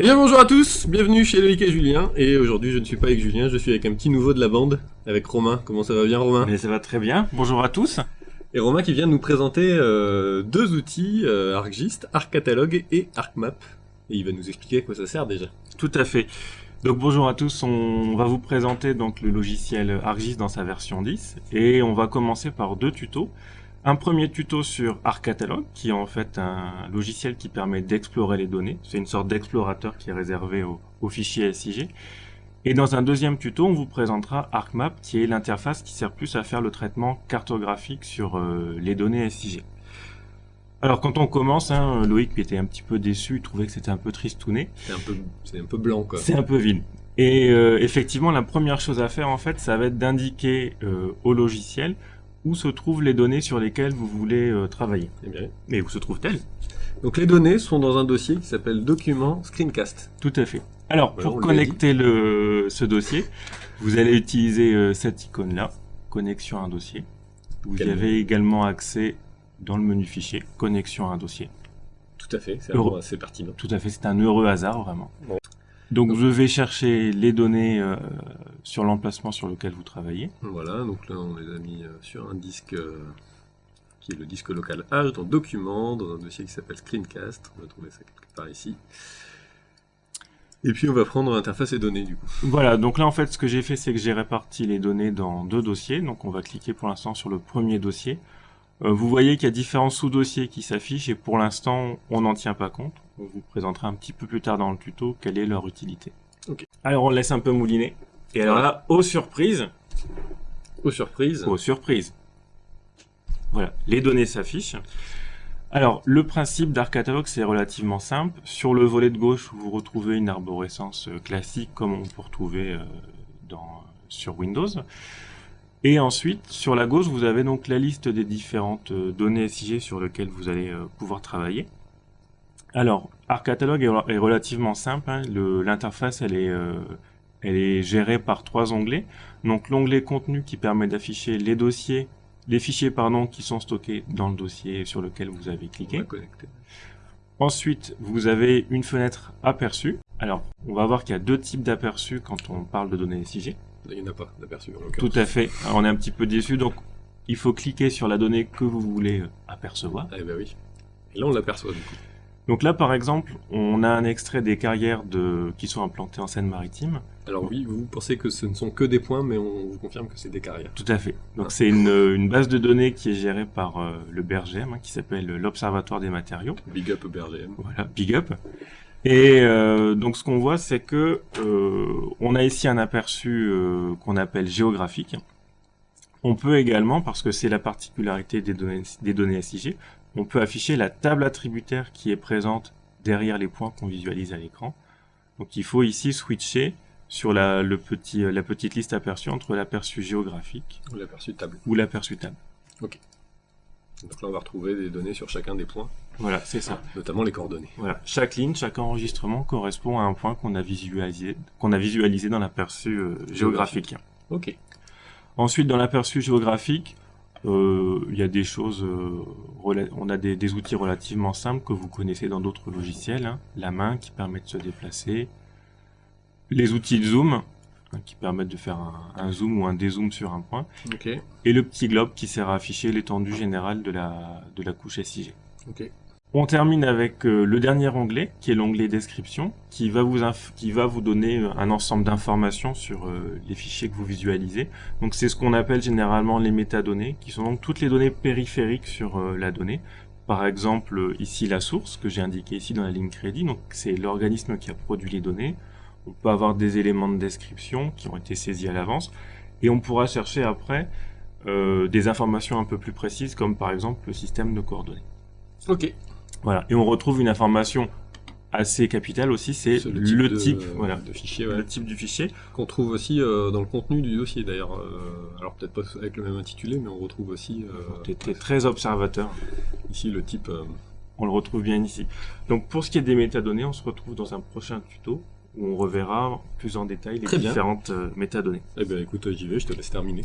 Eh bien bonjour à tous, bienvenue chez Loïc et Julien, et aujourd'hui je ne suis pas avec Julien, je suis avec un petit nouveau de la bande, avec Romain. Comment ça va bien Romain? Mais ça va très bien, bonjour à tous. Et Romain qui vient de nous présenter euh, deux outils, euh, ArcGIS, ArcCatalog et ArcMap. Et il va nous expliquer à quoi ça sert déjà. Tout à fait. Donc bonjour à tous, on va vous présenter donc le logiciel ArcGIS dans sa version 10 et on va commencer par deux tutos. Un premier tuto sur ArcCatalog qui est en fait un logiciel qui permet d'explorer les données. C'est une sorte d'explorateur qui est réservé aux, fichiers SIG. Et dans un deuxième tuto, on vous présentera ArcMap qui est l'interface qui sert plus à faire le traitement cartographique sur euh, les données SIG. Alors quand on commence, hein, Loïc était un petit peu déçu, il trouvait que c'était un peu tristouné. C'est un peu, c'est un peu blanc quoi. C'est un peu vide. Et euh, effectivement, la première chose à faire en fait, ça va être d'indiquer euh, au logiciel où se trouvent les données sur lesquelles vous voulez euh, travailler? Eh bien. Mais où se trouvent-elles? Donc les données sont dans un dossier qui s'appelle document screencast. Tout à fait. Alors Voilà, on pour connecter le, ce dossier, vous allez utiliser euh, cette icône-là, connexion à un dossier. Vous y avez également accès dans le menu fichier, connexion à un dossier. Tout à fait, c'est assez pertinent. Tout à fait, c'est un heureux hasard vraiment. Ouais. Donc je vais chercher les données euh, sur l'emplacement sur lequel vous travaillez. Voilà, donc là on les a mis euh, sur un disque euh, qui est le disque local H dans document, dans un dossier qui s'appelle screencast. On va trouver ça quelque part ici. Et puis on va prendre interface et données du coup. Voilà, donc là en fait ce que j'ai fait c'est que j'ai réparti les données dans deux dossiers. Donc on va cliquer pour l'instant sur le premier dossier. Euh, vous voyez qu'il y a différents sous-dossiers qui s'affichent et pour l'instant on n'en tient pas compte. On vous présentera un petit peu plus tard dans le tuto quelle est leur utilité. Alors on laisse un peu mouliner. Et alors là, aux surprises, Aux surprises, aux surprises. Voilà, les données s'affichent. Alors, le principe d'ArcCatalog, c'est relativement simple. Sur le volet de gauche, vous retrouvez une arborescence euh, classique comme on peut retrouver euh, dans, sur Windows. Et ensuite, sur la gauche, vous avez donc la liste des différentes euh, données SIG sur lesquelles vous allez euh, pouvoir travailler. Alors, ArcCatalog est, est relativement simple. hein. L'interface, elle est, euh, elle est gérée par trois onglets. Donc, l'onglet contenu qui permet d'afficher les dossiers, les fichiers pardon, qui sont stockés dans le dossier sur lequel vous avez cliqué. Ensuite, vous avez une fenêtre aperçu. Alors, on va voir qu'il y a deux types d'aperçus quand on parle de données SIG. Il n'y en a pas d'aperçu en Tout l'occurrence. à fait. Alors, on est un petit peu déçu, donc il faut cliquer sur la donnée que vous voulez euh, apercevoir. Eh ben oui. Et là on l'aperçoit du coup. Donc là, par exemple, on a un extrait des carrières de... qui sont implantées en Seine-Maritime. Alors oui, vous pensez que ce ne sont que des points, mais on vous confirme que c'est des carrières. Tout à fait. Donc c'est une, une base de données qui est gérée par euh, le BRGM, hein, qui s'appelle l'Observatoire des matériaux. Big up BRGM. Voilà, big up. Et euh, donc ce qu'on voit, c'est que euh, on a ici un aperçu qu'on appelle géographique. On peut également, parce que c'est la particularité des données, des données SIG, on peut afficher la table attributaire qui est présente derrière les points qu'on visualise à l'écran. Donc il faut ici switcher sur la, le petit, la petite liste aperçue entre l'aperçu géographique On l'aperçu table. ou l'aperçu table. Donc là on va retrouver des données sur chacun des points, Voilà, c'est ça. notamment les coordonnées. Voilà, chaque ligne, chaque enregistrement correspond à un point qu'on a visualisé, qu'on a visualisé dans l'aperçu euh, géographique. Ok. Ensuite, dans l'aperçu géographique, euh, il y a des choses, euh, on a des, des outils relativement simples que vous connaissez dans d'autres logiciels. hein. La main qui permet de se déplacer, les outils de zoom hein, qui permettent de faire un, un zoom ou un dézoom sur un point, et le petit globe qui sert à afficher l'étendue générale de la, de la couche SIG. On termine avec euh, le dernier onglet, qui est l'onglet description, qui va vous, qui va vous donner euh, un ensemble d'informations sur euh, les fichiers que vous visualisez. Donc c'est ce qu'on appelle généralement les métadonnées, qui sont donc toutes les données périphériques sur la donnée. Par exemple, ici la source, que j'ai indiqué ici dans la ligne crédit, donc c'est l'organisme qui a produit les données. On peut avoir des éléments de description qui ont été saisis à l'avance, et on pourra chercher après des informations un peu plus précises, comme par exemple le système de coordonnées. Ok. Voilà. Et on retrouve une information assez capitale aussi, c'est le, de- type, voilà, de fichier, ouais. le type du fichier. Qu'on trouve aussi euh, dans le contenu du dossier d'ailleurs. Euh, alors peut-être pas avec le même intitulé, mais on retrouve aussi euh, T'es t'es très observateur. ici le type. euh, On le retrouve bien ici. Donc pour ce qui est des métadonnées, on se retrouve dans un prochain tuto où on reverra plus en détail les Très bien. différentes euh, métadonnées. Eh ben écoute, j'y vais, je te laisse terminer.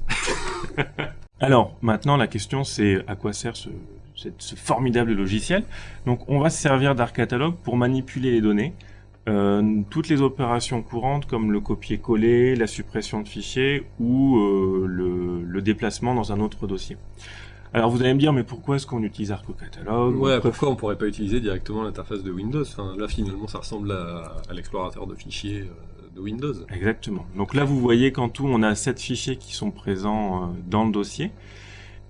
Alors, maintenant, la question, c'est à quoi sert ce, cette- ce formidable logiciel Donc, on va se servir d'ArcCatalog pour manipuler les données euh, toutes les opérations courantes comme le copier-coller, la suppression de fichiers ou euh, le, déplacement dans un autre dossier. Alors vous allez me dire, mais pourquoi est-ce qu'on utilise ArcoCatalog Ouais, pourquoi on pourrait pas utiliser directement l'interface de Windows? Là finalement ça ressemble à, l'explorateur de fichiers euh, de Windows. Exactement. Donc là vous voyez qu'en tout on a 7 fichiers qui sont présents dans le dossier.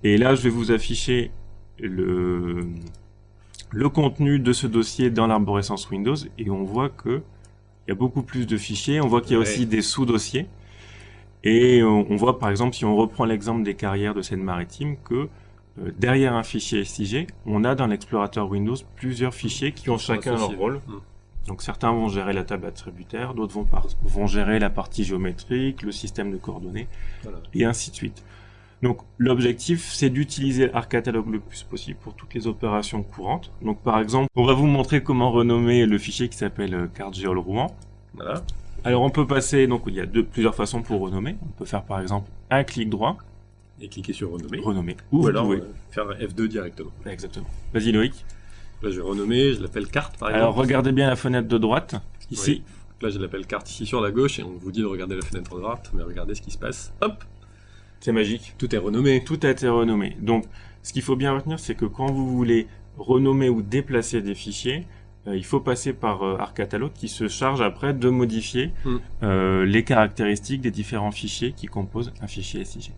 Et là je vais vous afficher le, le contenu de ce dossier dans l'arborescence Windows et on voit que il y a beaucoup plus de fichiers. On voit qu'il y a aussi des sous-dossiers. Et on, voit par exemple, si on reprend l'exemple des carrières de Seine-Maritime, que euh, derrière un fichier SIG, on a dans l'explorateur Windows plusieurs fichiers qui ont chacun leur rôle. Hmm. Donc certains vont gérer la table attributaire, d'autres vont, vont gérer la partie géométrique, le système de coordonnées, et ainsi de suite. Donc l'objectif, c'est d'utiliser ArcCatalog le plus possible pour toutes les opérations courantes. Donc par exemple, on va vous montrer comment renommer le fichier qui s'appelle euh, CardGeol Rouen. Voilà. Alors on peut passer, donc il y a deux, plusieurs façons pour renommer. On peut faire par exemple un clic droit. Et cliquer sur renommer. Renommer. Ou, alors euh, faire F2 directement. Exactement. Vas-y Loïc. Là je vais renommer, je l'appelle carte par exemple. Alors regardez bien la fenêtre de droite, ici. Là je l'appelle carte ici sur la gauche et on vous dit de regarder la fenêtre de droite, mais regardez ce qui se passe. Hop c'est magique. Tout est renommé. Tout a été renommé. Donc, ce qu'il faut bien retenir, c'est que quand vous voulez renommer ou déplacer des fichiers, euh, il faut passer par euh, ArcCatalog qui se charge après de modifier hmm. euh, les caractéristiques des différents fichiers qui composent un fichier SIG.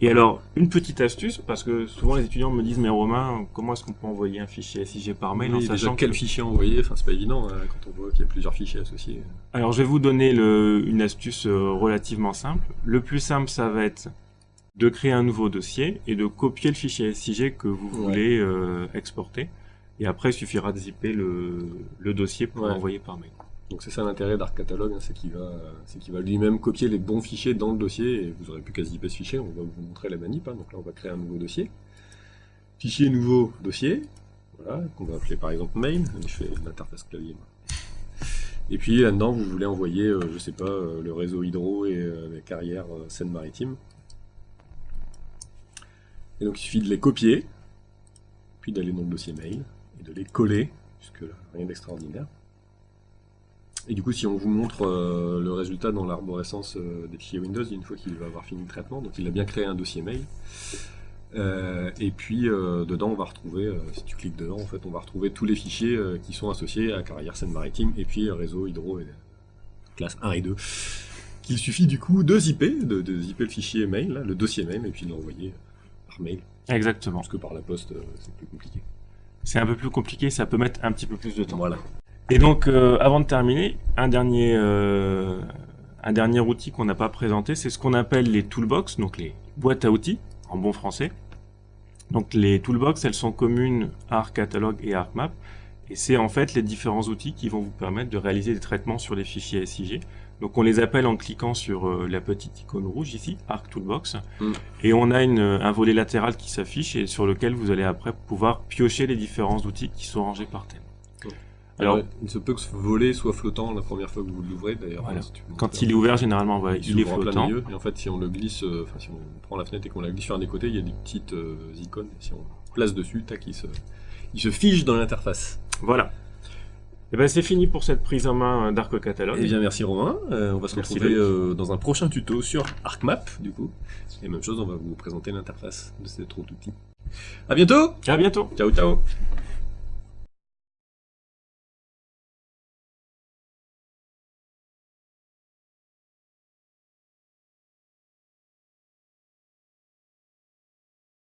Et alors, une petite astuce, parce que souvent les étudiants me disent, mais Romain, comment est-ce qu'on peut envoyer un fichier SIG par mail en sachant quel fichier envoyer? Enfin, c'est pas évident hein, quand on voit qu'il y a plusieurs fichiers associés. Alors, je vais vous donner le, une astuce relativement simple. Le plus simple, ça va être de créer un nouveau dossier et de copier le fichier SIG que vous voulez euh, exporter. Et après, il suffira de zipper le, dossier pour l'envoyer par mail. Donc c'est ça l'intérêt d'Arc Catalog, hein, c'est qu'il va, va lui-même copier les bons fichiers dans le dossier et vous aurez plus qu'à zipper ce fichier. On va vous montrer la manip. Hein. Donc là, on va créer un nouveau dossier. Fichier nouveau dossier. Voilà, qu'on va appeler par exemple main. Je fais l'interface clavier. Et puis là-dedans, vous voulez envoyer, euh, je sais pas, euh, le réseau hydro et les carrières Seine-Maritime. Et donc il suffit de les copier, puis d'aller dans le dossier mail, et de les coller, puisque là, rien d'extraordinaire. Et du coup, si on vous montre euh, le résultat dans l'arborescence euh, des fichiers Windows, une fois qu'il va avoir fini le traitement, donc il a bien créé un dossier mail. Euh, et puis dedans, on va retrouver, si tu cliques dedans, en fait, on va retrouver tous les fichiers qui sont associés à Carrière Seine-Maritime, et puis réseau hydro et classe 1 et 2. Qu'il suffit du coup de zipper, de, de zipper le fichier mail, le dossier mail, et puis de l'envoyer mail. Exactement. Parce que par la poste, euh, c'est plus compliqué. C'est un peu plus compliqué, ça peut mettre un petit peu plus de temps. Voilà. Et donc, euh, avant de terminer, un dernier, euh, un dernier outil qu'on n'a pas présenté, c'est ce qu'on appelle les toolbox, donc les boîtes à outils, en bon français. Donc les toolbox, elles sont communes à ArcCatalog et ArcMap, et c'est en fait les différents outils qui vont vous permettre de réaliser des traitements sur les fichiers SIG. Donc on les appelle en cliquant sur euh, la petite icône rouge ici, Arc Toolbox, mm. et on a une, un volet latéral qui s'affiche et sur lequel vous allez après pouvoir piocher les différents outils qui sont rangés par thème. Alors, il se peut que ce volet soit flottant la première fois que vous l'ouvrez d'ailleurs. Quand il est ouvert, généralement, il, est flottant. et en fait, si on le glisse, euh, enfin si on prend la fenêtre et qu'on la glisse sur un des côtés, il y a des petites euh, icônes. Et si on place dessus, tac, il se, il se fige dans l'interface. Voilà. Et eh ben c'est fini pour cette prise en main d'Arc Catalogue. Eh bien merci Romain, euh, on va se retrouver euh, dans un prochain tuto sur ArcMap du coup. Et même chose, on va vous présenter l'interface de cet autre outil. A bientôt À bientôt Ciao ciao